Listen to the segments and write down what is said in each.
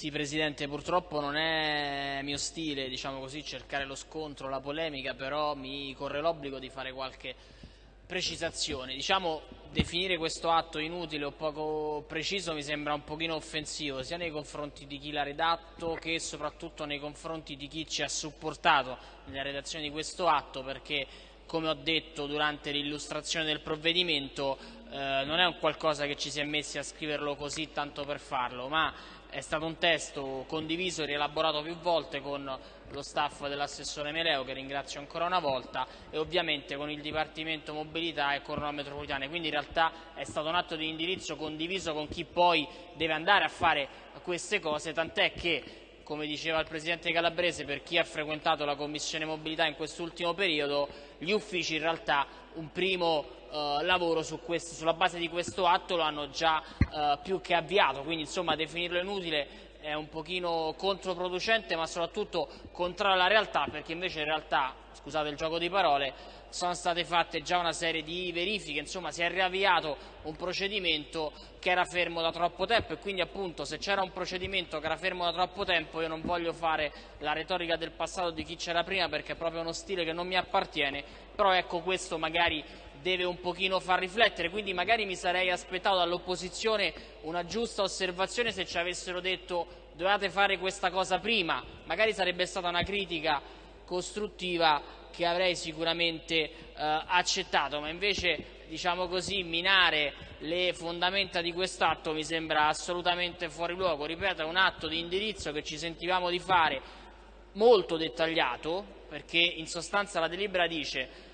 Sì, Presidente, purtroppo non è mio stile, diciamo così, cercare lo scontro, la polemica, però mi corre l'obbligo di fare qualche precisazione. Diciamo, definire questo atto inutile o poco preciso mi sembra un pochino offensivo, sia nei confronti di chi l'ha redatto che soprattutto nei confronti di chi ci ha supportato nella redazione di questo atto, perché come ho detto durante l'illustrazione del provvedimento, eh, non è un qualcosa che ci si è messi a scriverlo così tanto per farlo, ma è stato un testo condiviso e rielaborato più volte con lo staff dell'assessore Meleo, che ringrazio ancora una volta, e ovviamente con il Dipartimento Mobilità e Corona Metropolitane. Quindi in realtà è stato un atto di indirizzo condiviso con chi poi deve andare a fare queste cose, tant'è che come diceva il Presidente Calabrese, per chi ha frequentato la Commissione Mobilità in quest'ultimo periodo, gli uffici in realtà un primo eh, lavoro su questo, sulla base di questo atto lo hanno già eh, più che avviato, quindi insomma definirlo inutile è un pochino controproducente ma soprattutto contrario alla realtà perché invece in realtà, scusate il gioco di parole, sono state fatte già una serie di verifiche, insomma si è riavviato un procedimento che era fermo da troppo tempo e quindi appunto se c'era un procedimento che era fermo da troppo tempo io non voglio fare la retorica del passato di chi c'era prima perché è proprio uno stile che non mi appartiene, però ecco questo magari deve un pochino far riflettere, quindi magari mi sarei aspettato dall'opposizione una giusta osservazione se ci avessero detto dovevate fare questa cosa prima, magari sarebbe stata una critica costruttiva che avrei sicuramente eh, accettato, ma invece diciamo così, minare le fondamenta di quest'atto mi sembra assolutamente fuori luogo. Ripeto, è un atto di indirizzo che ci sentivamo di fare molto dettagliato, perché in sostanza la delibera dice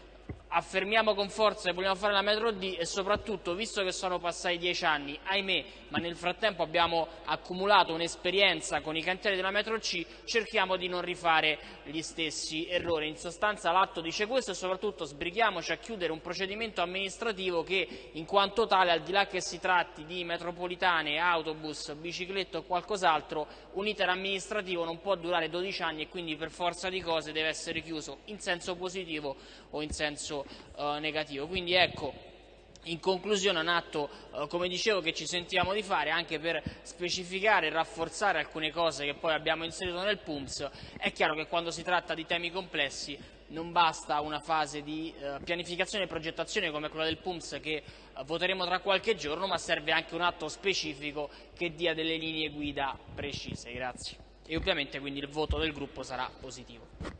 affermiamo con forza che vogliamo fare la metro D e soprattutto, visto che sono passati dieci anni, ahimè, ma nel frattempo abbiamo accumulato un'esperienza con i cantieri della metro C, cerchiamo di non rifare gli stessi errori. In sostanza l'atto dice questo e soprattutto sbrighiamoci a chiudere un procedimento amministrativo che in quanto tale, al di là che si tratti di metropolitane, autobus, biciclette o qualcos'altro, un iter amministrativo non può durare 12 anni e quindi per forza di cose deve essere chiuso in senso positivo o in senso eh, negativo. Quindi ecco, in conclusione un atto, eh, come dicevo, che ci sentiamo di fare anche per specificare e rafforzare alcune cose che poi abbiamo inserito nel PUMS. È chiaro che quando si tratta di temi complessi non basta una fase di eh, pianificazione e progettazione come quella del PUMS che eh, voteremo tra qualche giorno, ma serve anche un atto specifico che dia delle linee guida precise. Grazie. E ovviamente quindi il voto del gruppo sarà positivo.